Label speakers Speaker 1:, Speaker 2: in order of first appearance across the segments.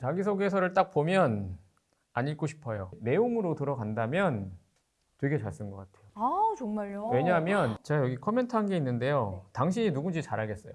Speaker 1: 자기소개서를 딱 보면 안 읽고 싶어요. 내용으로 들어간다면 되게 잘 쓴 것 같아요.
Speaker 2: 아 정말요?
Speaker 1: 왜냐하면 제가 여기 코멘트 한 게 있는데요. 당신이 누군지 잘 알겠어요.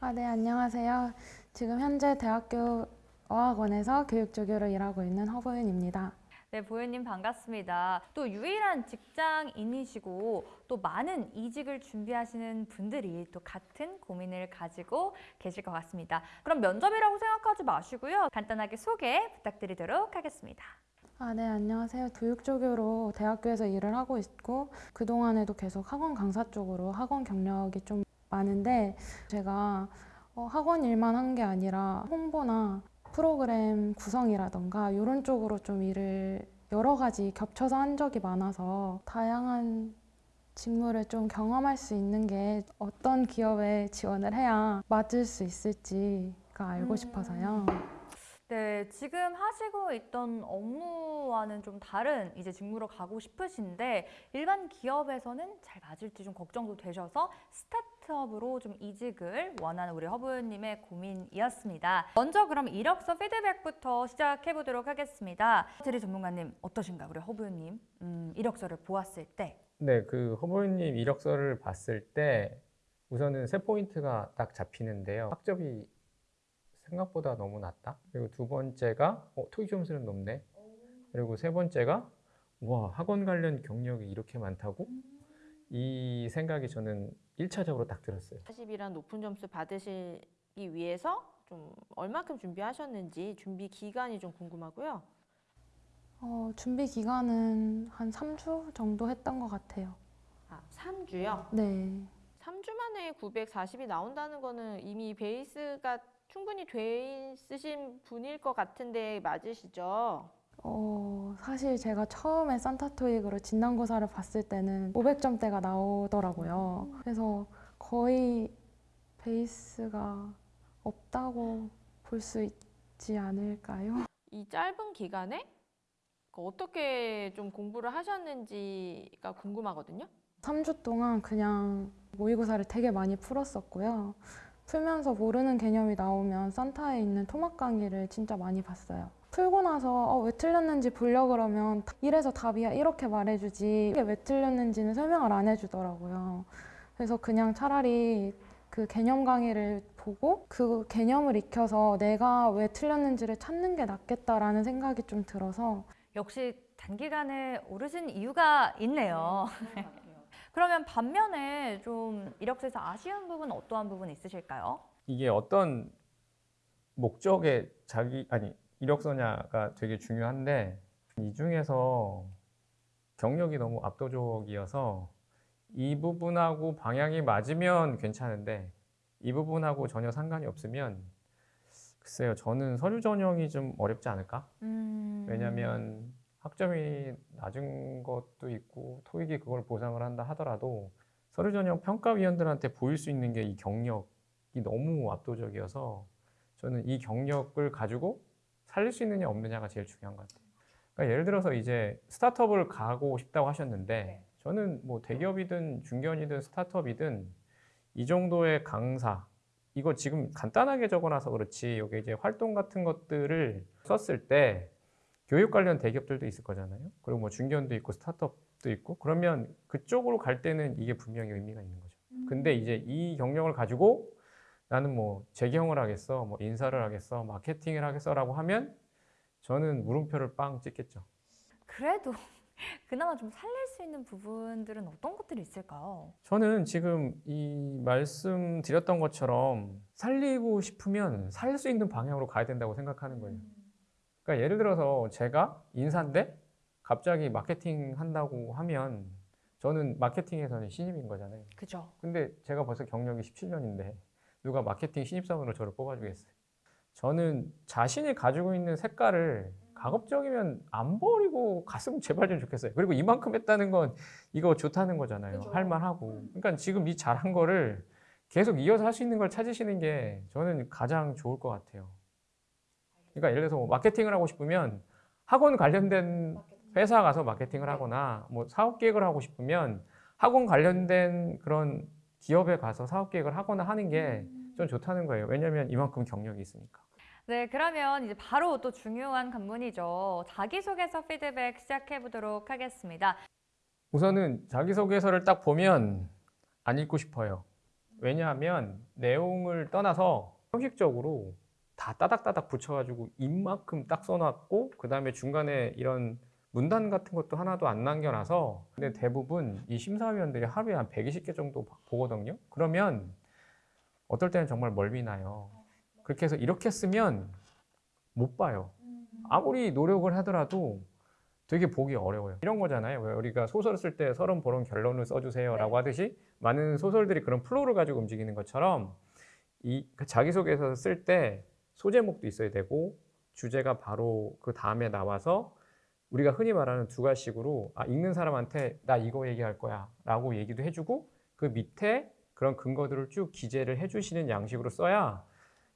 Speaker 3: 아, 네, 안녕하세요. 지금 현재 대학교 어학원에서 교육조교로 일하고 있는 허보윤입니다.
Speaker 2: 네, 보현님 반갑습니다. 또 유일한 직장인이시고 또 많은 이직을 준비하시는 분들이 또 같은 고민을 가지고 계실 것 같습니다. 그럼 면접이라고 생각하지 마시고요. 간단하게 소개 부탁드리도록 하겠습니다.
Speaker 3: 아, 네, 안녕하세요. 교육조교로 대학교에서 일을 하고 있고 그동안에도 계속 학원 강사 쪽으로 학원 경력이 좀 많은데 제가 어, 학원 일만 한 게 아니라 홍보나 프로그램 구성이라던가 이런 쪽으로 좀 일을 여러 가지 겹쳐서 한 적이 많아서 다양한 직무를 좀 경험할 수 있는 게 어떤 기업에 지원을 해야 맞을 수 있을지가 알고
Speaker 2: 음.
Speaker 3: 싶어서요.
Speaker 2: 네, 지금 하시고 있던 업무와는 좀 다른 이제 직무로 가고 싶으신데 일반 기업에서는 잘 맞을지 좀 걱정도 되셔서 스타트업으로 좀 이직을 원하는 우리 허브님의 고민이었습니다. 먼저 그럼 이력서 피드백부터 시작해 보도록 하겠습니다. 제리 전문가님 어떠신가요, 우리 허브님? 음, 이력서를 보았을 때.
Speaker 1: 네, 그 허보님 이력서를 봤을 때 우선은 세 포인트가 딱 잡히는데요. 학점이 생각보다 너무 낮다. 그리고 두 번째가 어, 토익 점수는 높네. 그리고 세 번째가 와 학원 관련 경력이 이렇게 많다고? 이 생각이 저는 1차적으로 딱 들었어요.
Speaker 4: 40이란 높은 점수 받으시기 위해서 좀 얼마큼 준비하셨는지 준비 기간이 좀 궁금하고요.
Speaker 3: 어, 준비 기간은 한 3주 정도 했던 것 같아요.
Speaker 4: 아, 3주요?
Speaker 3: 네.
Speaker 4: 3주 만에 940이 나온다는 거는 이미 베이스가 충분히 돼 있으신 분일 것 같은데 맞으시죠?
Speaker 3: 어, 사실 제가 처음에 산타토익으로 진단고사를 봤을 때는 500점대가 나오더라고요. 그래서 거의 베이스가 없다고 볼 수 있지 않을까요?
Speaker 4: 이 짧은 기간에 그 어떻게 좀 공부를 하셨는지가 궁금하거든요.
Speaker 3: 3주 동안 그냥 모의고사를 되게 많이 풀었었고요. 풀면서 모르는 개념이 나오면 산타에 있는 토막 강의를 진짜 많이 봤어요. 풀고 나서 어, 왜 틀렸는지 보려 그러면 이래서 답이야 이렇게 말해주지 이게 왜 틀렸는지는 설명을 안 해주더라고요. 그래서 그냥 차라리 그 개념 강의를 보고 그 개념을 익혀서 내가 왜 틀렸는지를 찾는 게 낫겠다라는 생각이 좀 들어서
Speaker 2: 역시 단기간에 오르신 이유가 있네요. 그러면 반면에 좀 이력서에서 아쉬운 부분 어떠한 부분 있으실까요?
Speaker 1: 이게 어떤 목적의 자기 아니 이력서냐가 되게 중요한데 이 중에서 경력이 너무 압도적이어서 이 부분하고 방향이 맞으면 괜찮은데 이 부분하고 전혀 상관이 없으면 글쎄요 저는 서류 전형이 좀 어렵지 않을까?
Speaker 2: 음...
Speaker 1: 왜냐하면 학점이 낮은 것도 있고 토익이 그걸 보상을 한다 하더라도 서류 전형 평가위원들한테 보일 수 있는 게 이 경력이 너무 압도적이어서 저는 이 경력을 가지고 살릴 수 있느냐 없느냐가 제일 중요한 것 같아요. 그러니까 예를 들어서 이제 스타트업을 가고 싶다고 하셨는데 저는 뭐 대기업이든 중견이든 스타트업이든 이 정도의 강사 이거 지금 간단하게 적어놔서 그렇지 여기 이제 활동 같은 것들을 썼을 때 교육 관련 대기업들도 있을 거잖아요. 그리고 뭐 중견도 있고 스타트업도 있고 그러면 그쪽으로 갈 때는 이게 분명히 의미가 있는 거죠. 근데 이제 이 경력을 가지고 나는 뭐 재경을 하겠어, 뭐 인사를 하겠어, 마케팅을 하겠어라고 하면 저는 물음표를 빵 찍겠죠.
Speaker 2: 그래도 그나마 좀 살릴 수 있는 부분들은 어떤 것들이 있을까요?
Speaker 1: 저는 지금 이 말씀드렸던 것처럼 살리고 싶으면 살 수 있는 방향으로 가야 된다고 생각하는 거예요. 그러니까 예를 들어서 제가 인사인데 갑자기 마케팅 한다고 하면 저는 마케팅에서는 신입인 거잖아요.
Speaker 2: 그죠.
Speaker 1: 근데 제가 벌써 경력이 17년인데 누가 마케팅 신입사원으로 저를 뽑아주겠어요? 저는 자신이 가지고 있는 색깔을 가급적이면 안 버리고 갔으면 제발 좀 좋겠어요. 그리고 이만큼 했다는 건 이거 좋다는 거잖아요.
Speaker 2: 그죠.
Speaker 1: 할만하고. 그러니까 지금 이 잘한 거를 계속 이어서 할 수 있는 걸 찾으시는 게 저는 가장 좋을 것 같아요. 그러니까 예를 들어서 뭐 마케팅을 하고 싶으면 학원 관련된 회사 가서 마케팅을 하거나 뭐 사업 계획을 하고 싶으면 학원 관련된 그런 기업에 가서 사업 계획을 하거나 하는 게전 좋다는 거예요. 왜냐하면 이만큼 경력이 있으니까.
Speaker 2: 네, 그러면 이제 바로 또 중요한 관문이죠. 자기소개서 피드백 시작해 보도록 하겠습니다.
Speaker 1: 우선은 자기소개서를 딱 보면 안 읽고 싶어요. 왜냐하면 내용을 떠나서 형식적으로 다 따닥따닥 붙여가지고 입만큼 딱 써놨고 그 다음에 중간에 이런 문단 같은 것도 하나도 안 남겨놔서 근데 대부분 이 심사위원들이 하루에 한 120개 정도 봐- 보거든요. 그러면 어떨 때는 정말 멀미나요. 그렇게 해서 이렇게 쓰면 못 봐요. 아무리 노력을 하더라도 되게 보기 어려워요. 이런 거잖아요. 왜 우리가 소설 쓸 때 서론, 본론, 결론을 써주세요 라고 하듯이 많은 소설들이 그런 flow를 가지고 움직이는 것처럼 이그 자기소개서 쓸 때 소제목도 있어야 되고 주제가 바로 그 다음에 나와서 우리가 흔히 말하는 두괄식으로 아, 읽는 사람한테 나 이거 얘기할 거야 라고 얘기도 해주고 그 밑에 그런 근거들을 쭉 기재를 해주시는 양식으로 써야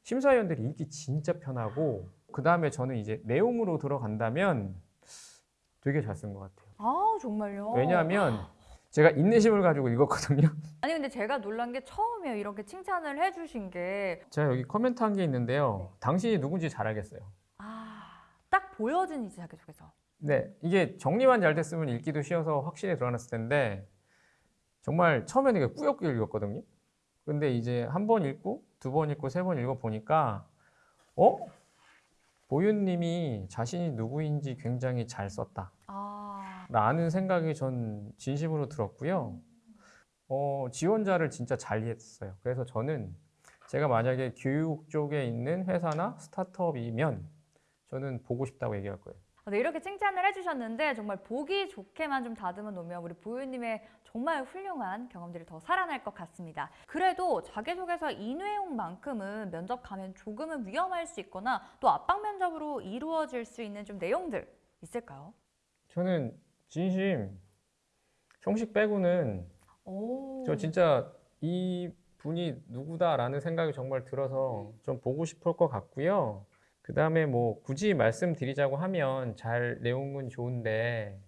Speaker 1: 심사위원들이 읽기 진짜 편하고 그 다음에 저는 이제 내용으로 들어간다면 되게 잘 쓴 것 같아요.
Speaker 2: 아, 정말요?
Speaker 1: 왜냐하면 제가 인내심을 가지고 읽었거든요.
Speaker 2: 아니 근데 제가 놀란 게 처음이에요. 이렇게 칭찬을 해주신 게.
Speaker 1: 제가 여기 코멘트 한 게 있는데요. 당신이 누군지 잘 알겠어요.
Speaker 2: 아, 딱 보여진 이제 자기소개서.
Speaker 1: 네, 이게 정리만 잘 됐으면 읽기도 쉬워서 확실히 드러났을 텐데 정말 처음에는 이게 꾸역꾸역 읽었거든요. 근데 이제 한 번 읽고 두 번 읽고 세 번 읽어 보니까 어? 보윤님이 자신이 누구인지 굉장히 잘 썼다.
Speaker 2: 아,
Speaker 1: 라는 생각이 전 진심으로 들었고요. 어, 지원자를 진짜 잘 이해했어요. 그래서 저는 제가 만약에 교육 쪽에 있는 회사나 스타트업이면 저는 보고 싶다고 얘기할 거예요.
Speaker 2: 네, 이렇게 칭찬을 해주셨는데 정말 보기 좋게만 좀 다듬어 놓으면 우리 보유님의 정말 훌륭한 경험들이 더 살아날 것 같습니다. 그래도 자기소개서 이 내용만큼은 면접 가면 조금은 위험할 수 있거나 또 압박 면접으로 이루어질 수 있는 좀 내용들 있을까요?
Speaker 1: 저는 진심 형식 빼고는
Speaker 2: 오,
Speaker 1: 저 진짜 이 분이 누구다라는 생각이 정말 들어서 좀 보고 싶을 것 같고요. 그 다음에 뭐 굳이 말씀드리자고 하면 잘 내용은 좋은데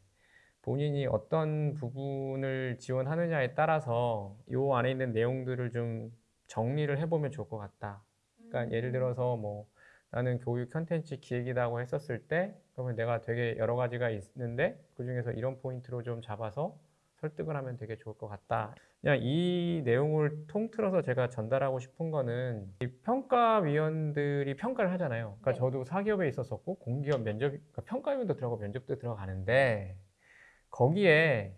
Speaker 1: 본인이 어떤 부분을 지원하느냐에 따라서 요 안에 있는 내용들을 좀 정리를 해보면 좋을 것 같다. 그러니까 예를 들어서 뭐 나는 교육 컨텐츠 기획이라고 했었을 때 그러면 내가 되게 여러 가지가 있는데 그 중에서 이런 포인트로 좀 잡아서 설득을 하면 되게 좋을 것 같다. 그냥 이 내용을 통틀어서 제가 전달하고 싶은 거는 이 평가위원들이 평가를 하잖아요. 그러니까
Speaker 2: 네.
Speaker 1: 저도 사기업에 있었었고 공기업 면접, 그러니까 평가위원도 들어가고 면접도 들어가는데 거기에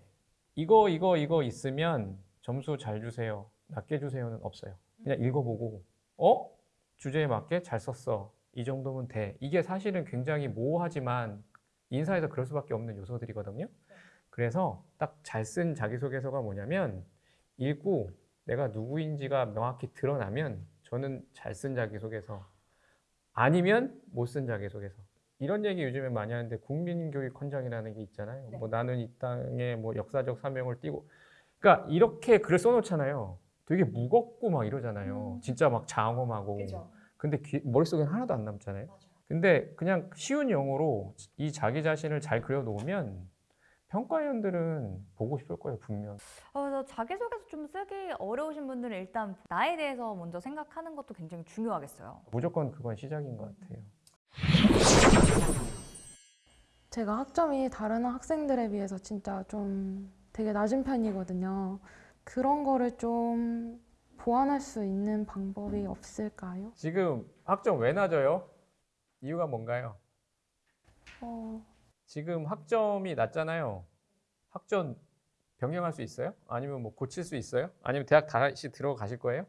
Speaker 1: 이거 이거 이거 있으면 점수 잘 주세요, 낮게 주세요는 없어요. 그냥 읽어보고 어 주제에 맞게 잘 썼어. 이 정도면 돼. 이게 사실은 굉장히 모호하지만 인사에서 그럴 수밖에 없는 요소들이거든요. 그래서 딱 잘 쓴 자기소개서가 뭐냐면 읽고 내가 누구인지가 명확히 드러나면 저는 잘 쓴 자기소개서 아니면 못 쓴 자기소개서 이런 얘기 요즘에 많이 하는데 국민교육 헌장이라는 게 있잖아요. 뭐 나는 이 땅에 뭐 역사적 사명을 띠고 그러니까 이렇게 글을 써놓잖아요. 되게 무겁고 막 이러잖아요. 진짜 막 장엄하고. 근데 귀- 머릿속엔 하나도 안 남잖아요. 근데 그냥 쉬운 영어로 이 자기 자신을 잘 그려놓으면 평가위원들은 보고 싶을 거예요, 분명.
Speaker 2: 어, 그래서 자기소개서 좀 쓰기 어려우신 분들은 일단 나에 대해서 먼저 생각하는 것도 굉장히 중요하겠어요.
Speaker 1: 무조건 그건 시작인 것 같아요.
Speaker 3: 제가 학점이 다른 학생들에 비해서 진짜 좀 되게 낮은 편이거든요. 그런 거를 좀 보완할 수 있는 방법이 없을까요?
Speaker 1: 지금 학점 왜 낮아요? 이유가 뭔가요?
Speaker 3: 어,
Speaker 1: 지금 학점이 낮잖아요. 학점 변경할 수 있어요? 아니면 뭐 고칠 수 있어요? 아니면 대학 다시 들어가실 거예요?